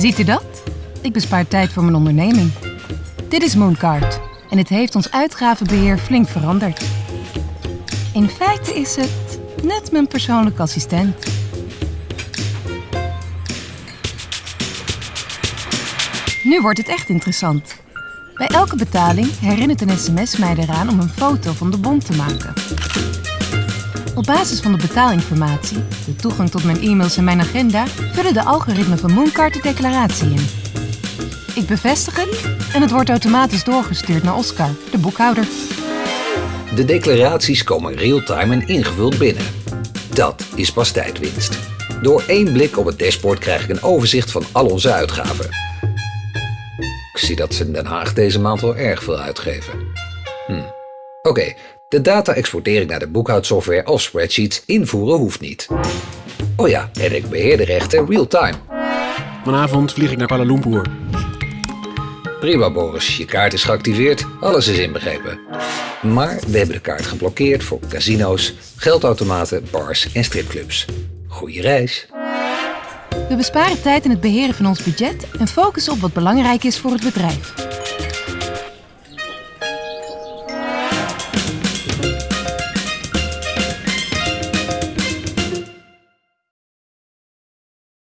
Ziet u dat? Ik bespaar tijd voor mijn onderneming. Dit is Mooncard en het heeft ons uitgavenbeheer flink veranderd. In feite is het net mijn persoonlijke assistent. Nu wordt het echt interessant. Bij elke betaling herinnert een sms mij eraan om een foto van de bon te maken. Op basis van de betaalinformatie, de toegang tot mijn e-mails en mijn agenda, vullen de algoritmen van Mooncard de declaratie in. Ik bevestig het en het wordt automatisch doorgestuurd naar Oscar, de boekhouder. De declaraties komen real-time en ingevuld binnen. Dat is pas tijdwinst. Door één blik op het dashboard krijg ik een overzicht van al onze uitgaven. Ik zie dat ze in Den Haag deze maand wel erg veel uitgeven. Hm. Oké, de data exporteer ik naar de boekhoudsoftware of spreadsheets. Invoeren hoeft niet. Oh ja, en ik beheer de rechten real-time. Vanavond vlieg ik naar Kuala Lumpur. Prima Boris, je kaart is geactiveerd, alles is inbegrepen. Maar we hebben de kaart geblokkeerd voor casino's, geldautomaten, bars en stripclubs. Goeie reis. We besparen tijd in het beheren van ons budget en focussen op wat belangrijk is voor het bedrijf.